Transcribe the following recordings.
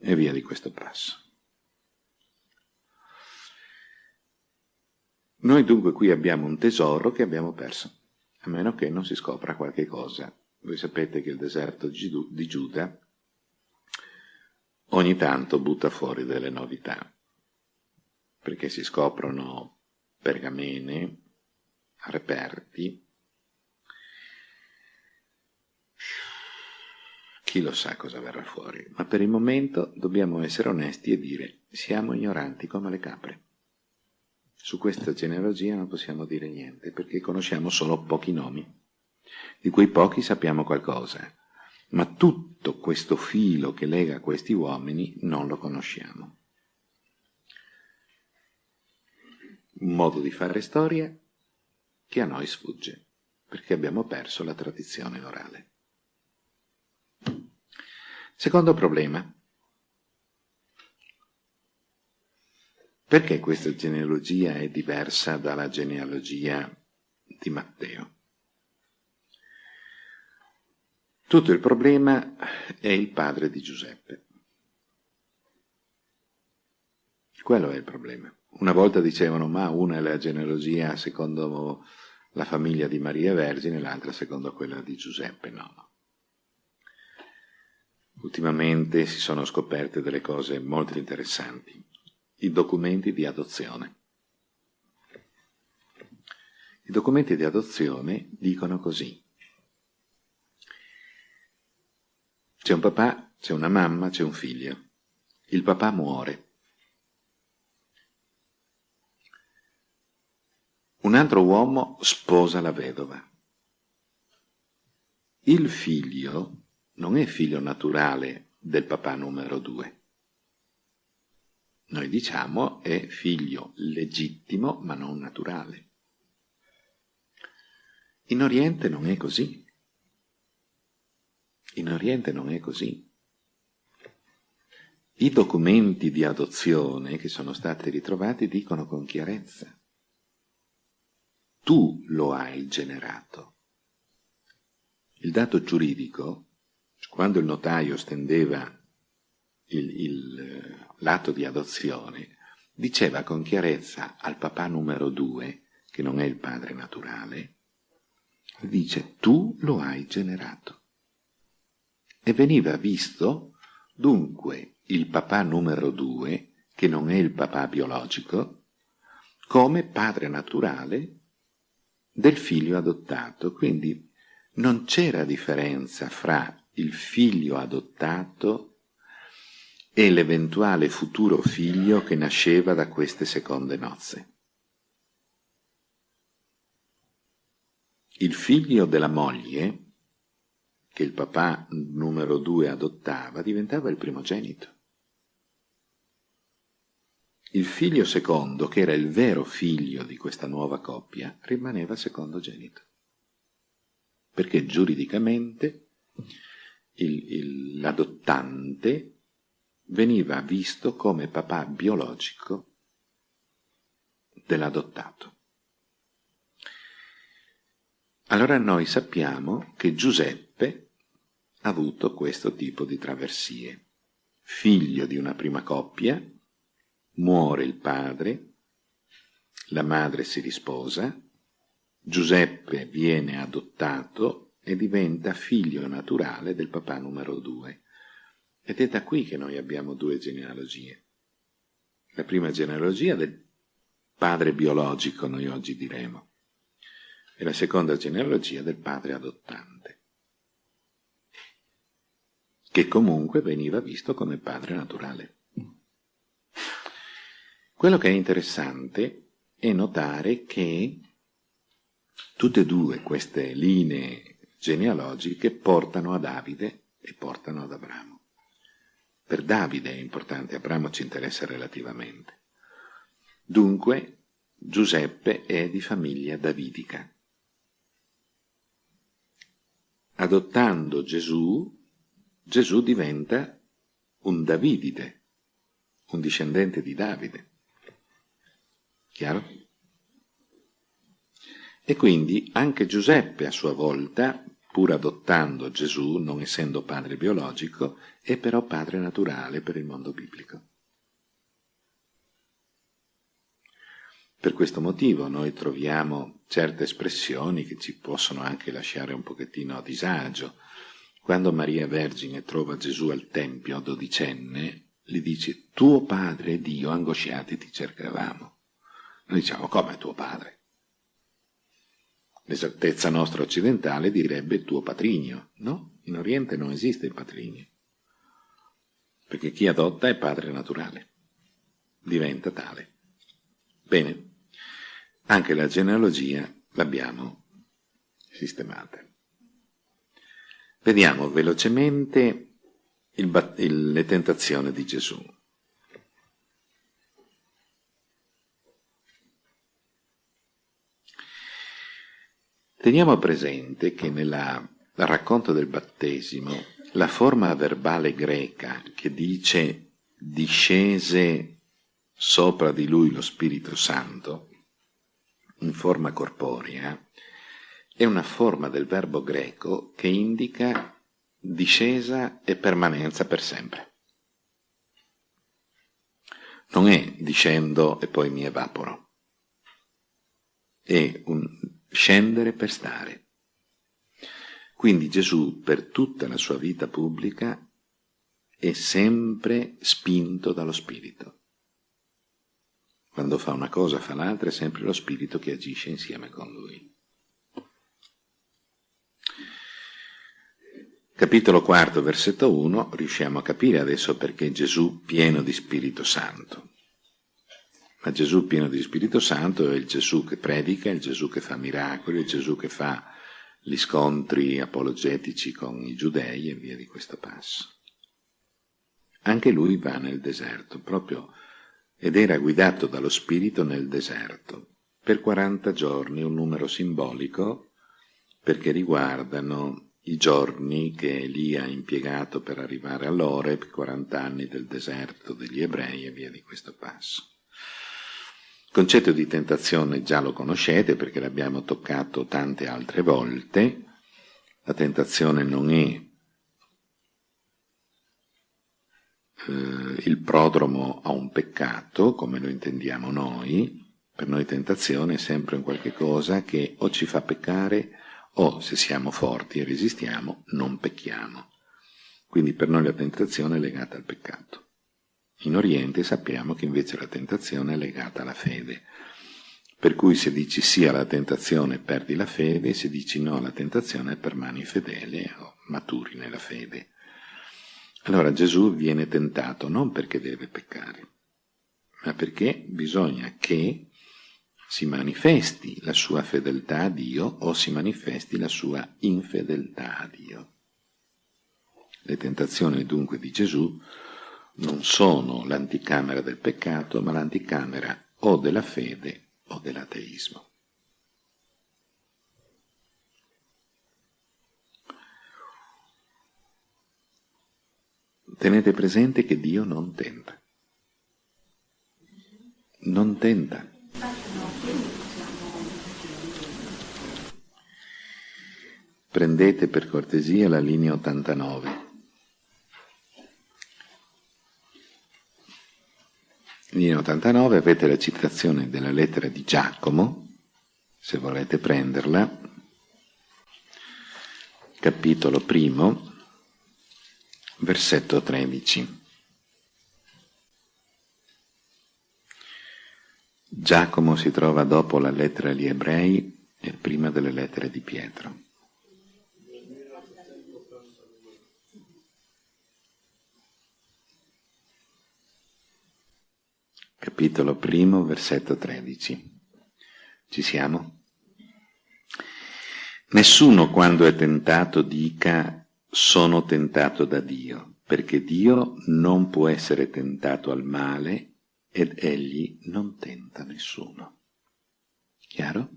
e via di questo passo. Noi dunque qui abbiamo un tesoro che abbiamo perso, a meno che non si scopra qualche cosa. Voi sapete che il deserto di Giuda ogni tanto butta fuori delle novità, perché si scoprono pergamene, reperti, chi lo sa cosa verrà fuori, ma per il momento dobbiamo essere onesti e dire siamo ignoranti come le capre. Su questa genealogia non possiamo dire niente, perché conosciamo solo pochi nomi, di cui pochi sappiamo qualcosa, ma tutto questo filo che lega questi uomini non lo conosciamo. Un modo di fare storia che a noi sfugge, perché abbiamo perso la tradizione orale. Secondo problema. Perché questa genealogia è diversa dalla genealogia di Matteo? Tutto il problema è il padre di Giuseppe. Quello è il problema. Una volta dicevano, ma una è la genealogia secondo la famiglia di Maria Vergine, l'altra secondo quella di Giuseppe. No, no. Ultimamente si sono scoperte delle cose molto interessanti i documenti di adozione. I documenti di adozione dicono così. C'è un papà, c'è una mamma, c'è un figlio. Il papà muore. Un altro uomo sposa la vedova. Il figlio non è figlio naturale del papà numero due noi diciamo è figlio legittimo ma non naturale. In Oriente non è così. In Oriente non è così. I documenti di adozione che sono stati ritrovati dicono con chiarezza tu lo hai generato. Il dato giuridico, quando il notaio stendeva il, il, l'atto di adozione, diceva con chiarezza al papà numero due, che non è il padre naturale, dice tu lo hai generato. E veniva visto dunque il papà numero due, che non è il papà biologico, come padre naturale del figlio adottato. Quindi non c'era differenza fra il figlio adottato e l'eventuale futuro figlio che nasceva da queste seconde nozze. Il figlio della moglie, che il papà numero due adottava, diventava il primogenito. Il figlio secondo, che era il vero figlio di questa nuova coppia, rimaneva secondogenito. Perché giuridicamente l'adottante veniva visto come papà biologico dell'adottato. Allora noi sappiamo che Giuseppe ha avuto questo tipo di traversie. Figlio di una prima coppia, muore il padre, la madre si risposa, Giuseppe viene adottato e diventa figlio naturale del papà numero due. Ed è da qui che noi abbiamo due genealogie. La prima genealogia del padre biologico, noi oggi diremo, e la seconda genealogia del padre adottante, che comunque veniva visto come padre naturale. Quello che è interessante è notare che tutte e due queste linee genealogiche portano a Davide e portano ad Abramo. Per Davide è importante, Abramo ci interessa relativamente. Dunque, Giuseppe è di famiglia davidica. Adottando Gesù, Gesù diventa un Davidide, un discendente di Davide. Chiaro? E quindi anche Giuseppe a sua volta pur adottando Gesù, non essendo padre biologico, è però padre naturale per il mondo biblico. Per questo motivo noi troviamo certe espressioni che ci possono anche lasciare un pochettino a disagio. Quando Maria Vergine trova Gesù al Tempio, dodicenne, gli dice, tuo padre e Dio angosciati ti cercavamo. Noi diciamo, come tuo padre? L'esattezza nostra occidentale direbbe tuo patrigno, no? In Oriente non esiste il patrigno, perché chi adotta è padre naturale, diventa tale. Bene, anche la genealogia l'abbiamo sistemata. Vediamo velocemente il, le tentazioni di Gesù. Teniamo presente che nel racconto del battesimo la forma verbale greca che dice discese sopra di lui lo Spirito Santo in forma corporea è una forma del verbo greco che indica discesa e permanenza per sempre. Non è discendo e poi mi evaporo, è un scendere per stare. Quindi Gesù per tutta la sua vita pubblica è sempre spinto dallo Spirito. Quando fa una cosa fa l'altra è sempre lo Spirito che agisce insieme con lui. Capitolo 4, versetto 1, riusciamo a capire adesso perché Gesù pieno di Spirito Santo. Ma Gesù pieno di Spirito Santo è il Gesù che predica, il Gesù che fa miracoli, il Gesù che fa gli scontri apologetici con i giudei e via di questo passo. Anche lui va nel deserto, proprio, ed era guidato dallo Spirito nel deserto, per 40 giorni, un numero simbolico, perché riguardano i giorni che Elia ha impiegato per arrivare all'Oreb, 40 anni del deserto degli ebrei e via di questo passo. Il concetto di tentazione già lo conoscete perché l'abbiamo toccato tante altre volte. La tentazione non è eh, il prodromo a un peccato, come lo intendiamo noi. Per noi tentazione è sempre un qualche cosa che o ci fa peccare o, se siamo forti e resistiamo, non pecchiamo. Quindi per noi la tentazione è legata al peccato. In Oriente sappiamo che invece la tentazione è legata alla fede. Per cui se dici sì alla tentazione perdi la fede, se dici no alla tentazione permani fedele o maturi nella fede. Allora Gesù viene tentato non perché deve peccare, ma perché bisogna che si manifesti la sua fedeltà a Dio o si manifesti la sua infedeltà a Dio. Le tentazioni dunque di Gesù non sono l'anticamera del peccato, ma l'anticamera o della fede o dell'ateismo. Tenete presente che Dio non tenta. Non tenta. Prendete per cortesia la linea 89. In 89 avete la citazione della lettera di Giacomo, se volete prenderla, capitolo primo, versetto 13. Giacomo si trova dopo la lettera agli ebrei e prima delle lettere di Pietro. Capitolo primo, versetto 13. Ci siamo? Nessuno quando è tentato dica sono tentato da Dio, perché Dio non può essere tentato al male ed egli non tenta nessuno. Chiaro?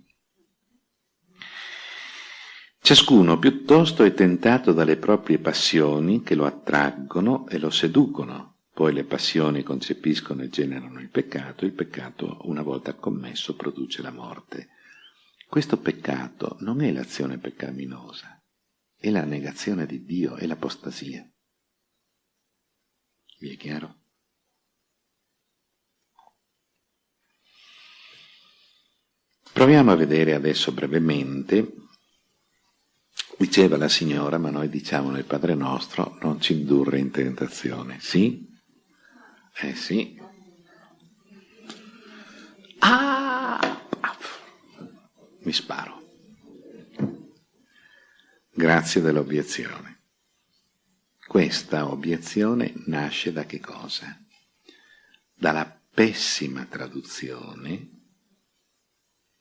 Ciascuno piuttosto è tentato dalle proprie passioni che lo attraggono e lo seducono poi le passioni concepiscono e generano il peccato, il peccato, una volta commesso, produce la morte. Questo peccato non è l'azione peccaminosa, è la negazione di Dio, è l'apostasia. Vi è chiaro? Proviamo a vedere adesso brevemente, diceva la signora, ma noi diciamo nel Padre nostro, non ci indurre in tentazione, sì? Eh sì. Ah! Mi sparo. Grazie dell'obiezione. Questa obiezione nasce da che cosa? Dalla pessima traduzione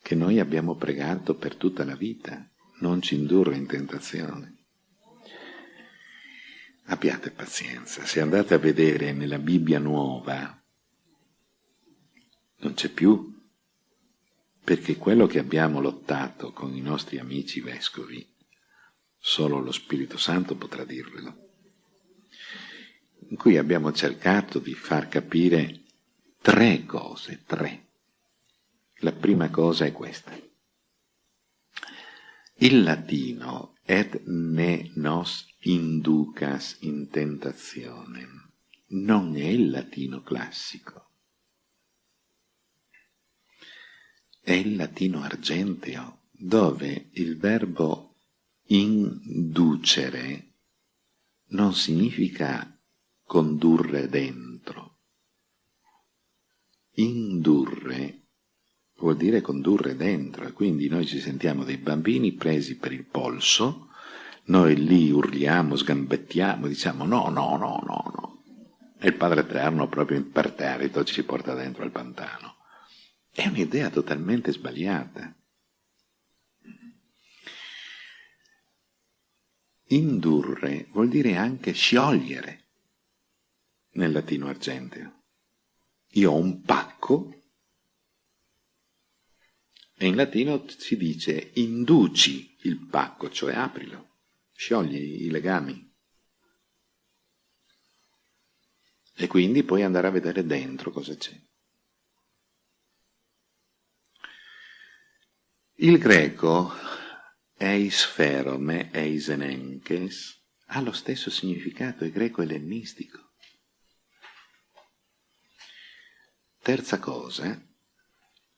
che noi abbiamo pregato per tutta la vita, non ci indurre in tentazione. Abbiate pazienza, se andate a vedere nella Bibbia nuova, non c'è più, perché quello che abbiamo lottato con i nostri amici vescovi, solo lo Spirito Santo potrà dirvelo in cui abbiamo cercato di far capire tre cose, tre. La prima cosa è questa. Il latino et ne nos inducas in tentazione non è il latino classico, è il latino argenteo, dove il verbo inducere non significa condurre dentro. Indurre vuol dire condurre dentro e quindi noi ci sentiamo dei bambini presi per il polso, noi lì urliamo, sgambettiamo, diciamo no, no, no, no, no. E il Padre Eterno proprio imperterrito ci porta dentro al pantano. È un'idea totalmente sbagliata. Indurre vuol dire anche sciogliere nel latino argenteo. Io ho un pacco e in latino si dice induci il pacco, cioè aprilo, sciogli i legami. E quindi puoi andare a vedere dentro cosa c'è. Il greco eisferome, eisenenkes, ha lo stesso significato, il greco ellenistico. Terza cosa,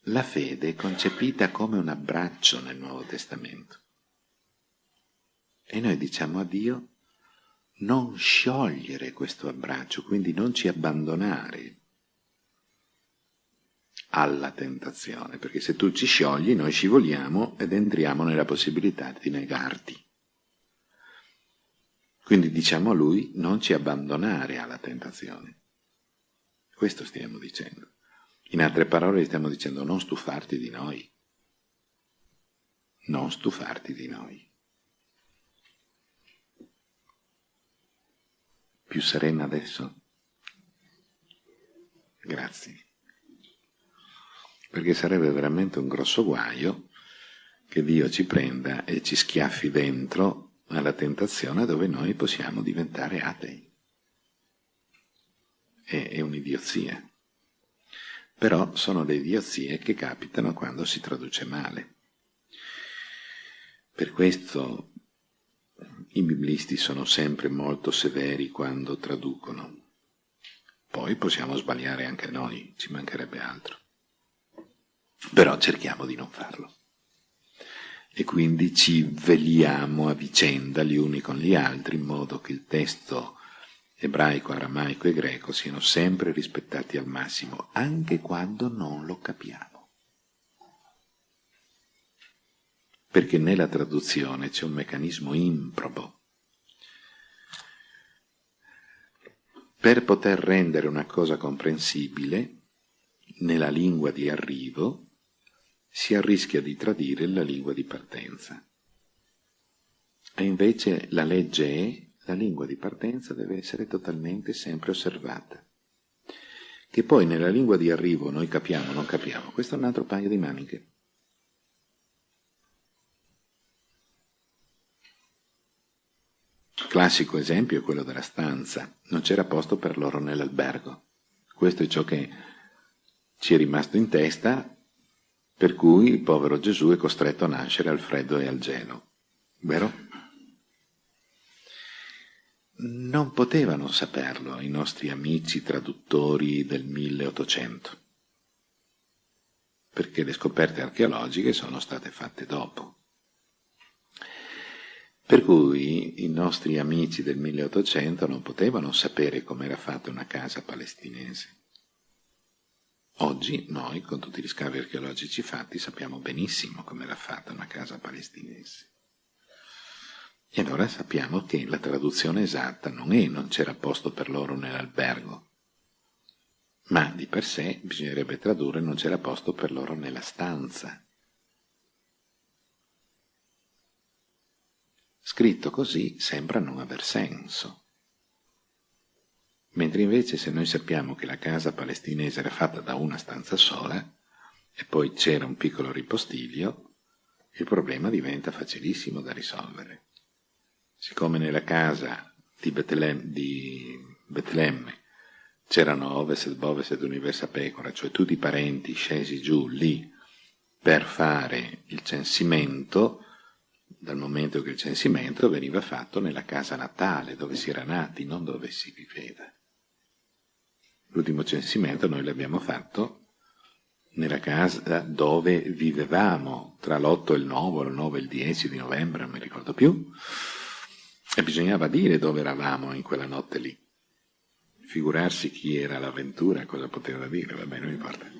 la fede è concepita come un abbraccio nel Nuovo Testamento. E noi diciamo a Dio non sciogliere questo abbraccio, quindi non ci abbandonare alla tentazione, perché se tu ci sciogli noi scivoliamo ed entriamo nella possibilità di negarti. Quindi diciamo a lui non ci abbandonare alla tentazione. Questo stiamo dicendo. In altre parole stiamo dicendo non stufarti di noi. Non stufarti di noi. Più serena adesso? Grazie. Perché sarebbe veramente un grosso guaio che Dio ci prenda e ci schiaffi dentro alla tentazione dove noi possiamo diventare atei. È, è un'idiozia però sono le idiozie che capitano quando si traduce male. Per questo i biblisti sono sempre molto severi quando traducono. Poi possiamo sbagliare anche noi, ci mancherebbe altro. Però cerchiamo di non farlo. E quindi ci veliamo a vicenda gli uni con gli altri in modo che il testo ebraico, aramaico e greco siano sempre rispettati al massimo, anche quando non lo capiamo. Perché nella traduzione c'è un meccanismo improbo. Per poter rendere una cosa comprensibile, nella lingua di arrivo, si arrischia di tradire la lingua di partenza. E invece la legge è la lingua di partenza deve essere totalmente sempre osservata. Che poi nella lingua di arrivo noi capiamo o non capiamo, questo è un altro paio di maniche. Classico esempio è quello della stanza, non c'era posto per loro nell'albergo. Questo è ciò che ci è rimasto in testa, per cui il povero Gesù è costretto a nascere al freddo e al gelo. Vero? non potevano saperlo i nostri amici traduttori del 1800, perché le scoperte archeologiche sono state fatte dopo. Per cui i nostri amici del 1800 non potevano sapere come era fatta una casa palestinese. Oggi noi, con tutti gli scavi archeologici fatti, sappiamo benissimo come era fatta una casa palestinese. E allora sappiamo che la traduzione esatta non è non c'era posto per loro nell'albergo, ma di per sé bisognerebbe tradurre non c'era posto per loro nella stanza. Scritto così sembra non aver senso. Mentre invece se noi sappiamo che la casa palestinese era fatta da una stanza sola e poi c'era un piccolo ripostiglio, il problema diventa facilissimo da risolvere. Siccome nella casa di Betlemme, c'erano Oveset, Boveset, Universa Pecora, cioè tutti i parenti scesi giù lì per fare il censimento, dal momento che il censimento veniva fatto nella casa natale, dove si era nati, non dove si viveva. L'ultimo censimento noi l'abbiamo fatto nella casa dove vivevamo, tra l'8 e il 9, il 9 e il 10 di novembre, non mi ricordo più, e bisognava dire dove eravamo in quella notte lì. Figurarsi chi era l'avventura, cosa poteva dire, vabbè, non importa.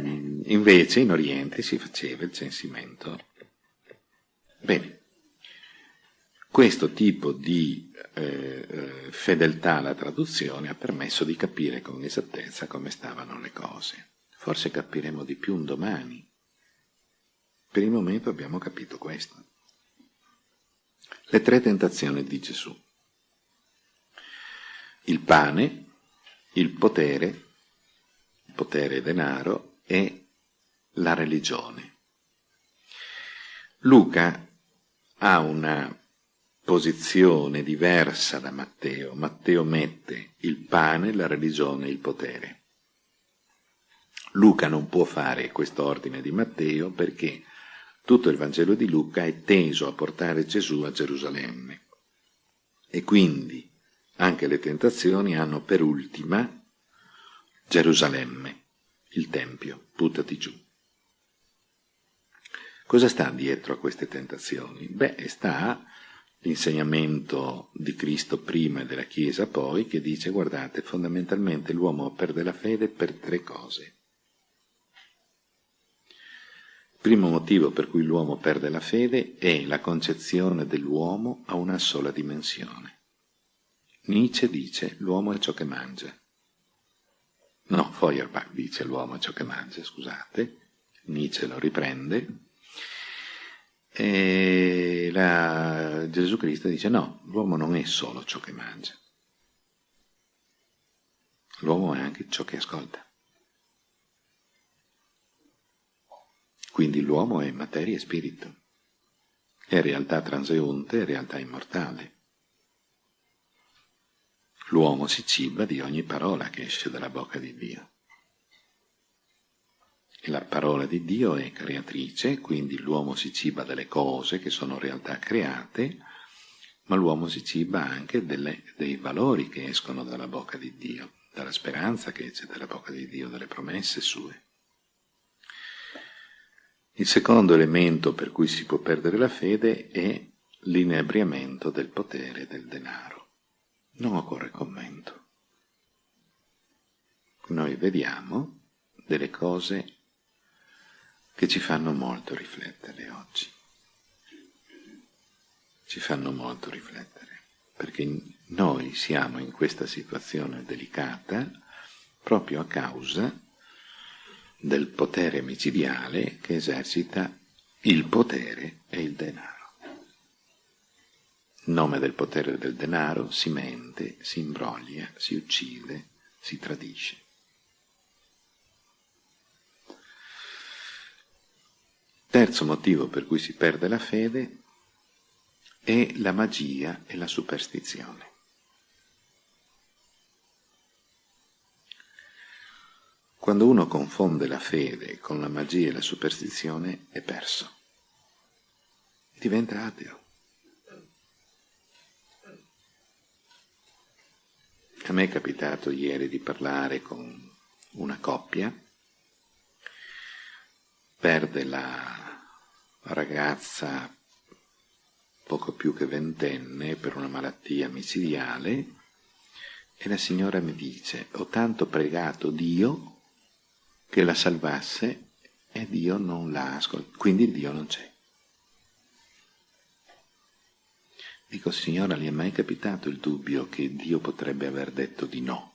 Invece in Oriente si faceva il censimento. Bene. Questo tipo di eh, eh, fedeltà alla traduzione ha permesso di capire con esattezza come stavano le cose. Forse capiremo di più un domani. Per il momento abbiamo capito questo. Le tre tentazioni di Gesù. Il pane, il potere, potere e denaro e la religione. Luca ha una posizione diversa da Matteo. Matteo mette il pane, la religione il potere. Luca non può fare questo ordine di Matteo perché tutto il Vangelo di Luca è teso a portare Gesù a Gerusalemme. E quindi anche le tentazioni hanno per ultima Gerusalemme, il Tempio, buttati giù. Cosa sta dietro a queste tentazioni? Beh, sta l'insegnamento di Cristo prima e della Chiesa poi, che dice, guardate, fondamentalmente l'uomo perde la fede per tre cose. Il primo motivo per cui l'uomo perde la fede è la concezione dell'uomo a una sola dimensione. Nietzsche dice l'uomo è ciò che mangia. No, Feuerbach dice l'uomo è ciò che mangia, scusate, Nietzsche lo riprende, e la, Gesù Cristo dice no, l'uomo non è solo ciò che mangia, l'uomo è anche ciò che ascolta. Quindi l'uomo è materia e spirito, è realtà transeunte, è realtà immortale. L'uomo si ciba di ogni parola che esce dalla bocca di Dio. La parola di Dio è creatrice, quindi l'uomo si ciba delle cose che sono realtà create, ma l'uomo si ciba anche delle, dei valori che escono dalla bocca di Dio, dalla speranza che esce dalla bocca di Dio, dalle promesse sue. Il secondo elemento per cui si può perdere la fede è l'inebriamento del potere del denaro. Non occorre commento. Noi vediamo delle cose che ci fanno molto riflettere oggi. Ci fanno molto riflettere, perché noi siamo in questa situazione delicata proprio a causa del potere micidiale che esercita il potere e il denaro. In nome del potere del denaro si mente, si imbroglia, si uccide, si tradisce. Terzo motivo per cui si perde la fede è la magia e la superstizione. Quando uno confonde la fede con la magia e la superstizione è perso, diventa ateo. A me è capitato ieri di parlare con una coppia perde la ragazza poco più che ventenne per una malattia micidiale e la signora mi dice ho tanto pregato Dio che la salvasse e Dio non la ascolta, quindi Dio non c'è. Dico, signora, le è mai capitato il dubbio che Dio potrebbe aver detto di no?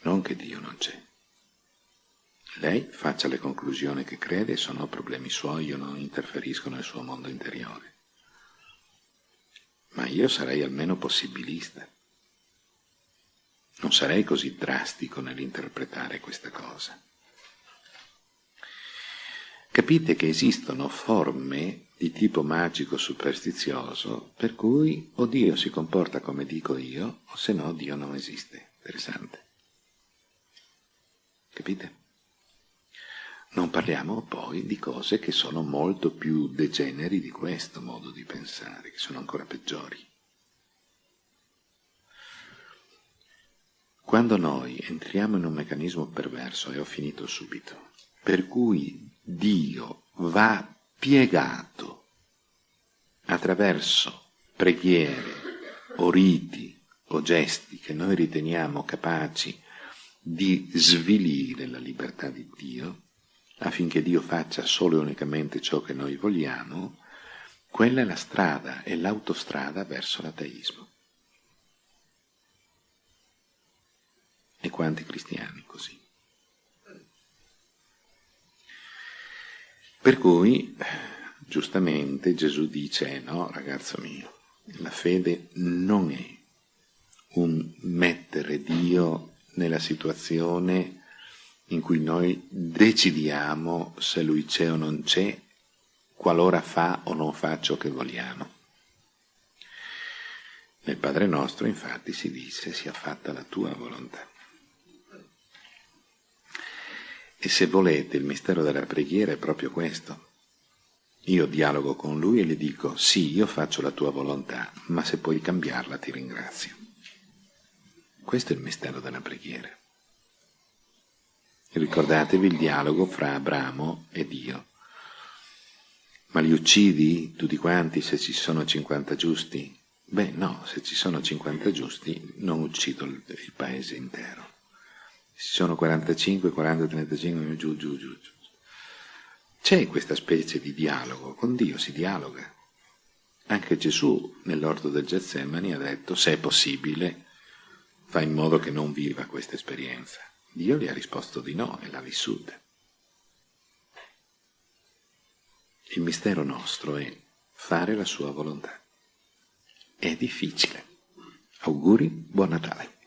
Non che Dio non c'è. Lei faccia le conclusioni che crede, sono problemi suoi, io non interferisco nel suo mondo interiore. Ma io sarei almeno possibilista. Non sarei così drastico nell'interpretare questa cosa. Capite che esistono forme di tipo magico superstizioso per cui o Dio si comporta come dico io o se no Dio non esiste. Interessante. Capite? Non parliamo poi di cose che sono molto più degeneri di questo modo di pensare, che sono ancora peggiori. Quando noi entriamo in un meccanismo perverso, e ho finito subito, per cui Dio va piegato attraverso preghiere o riti o gesti che noi riteniamo capaci di svilire la libertà di Dio, affinché Dio faccia solo e unicamente ciò che noi vogliamo, quella è la strada, è l'autostrada verso l'ateismo. E quanti cristiani così? Per cui, giustamente, Gesù dice, no, ragazzo mio, la fede non è un mettere Dio nella situazione in cui noi decidiamo se Lui c'è o non c'è, qualora fa o non fa ciò che vogliamo. Nel Padre nostro, infatti, si dice sia fatta la tua volontà. E se volete, il mistero della preghiera è proprio questo. Io dialogo con lui e gli dico, sì, io faccio la tua volontà, ma se puoi cambiarla ti ringrazio. Questo è il mistero della preghiera. Ricordatevi il dialogo fra Abramo e Dio. Ma li uccidi tutti quanti se ci sono 50 giusti? Beh no, se ci sono 50 giusti non uccido il, il paese intero ci sono 45, 40, 35, giù, giù, giù, giù. C'è questa specie di dialogo, con Dio si dialoga. Anche Gesù nell'orto del Getsemani ha detto, se è possibile, fa in modo che non viva questa esperienza. Dio gli ha risposto di no e l'ha vissuta. Il mistero nostro è fare la sua volontà. È difficile. Auguri, buon Natale.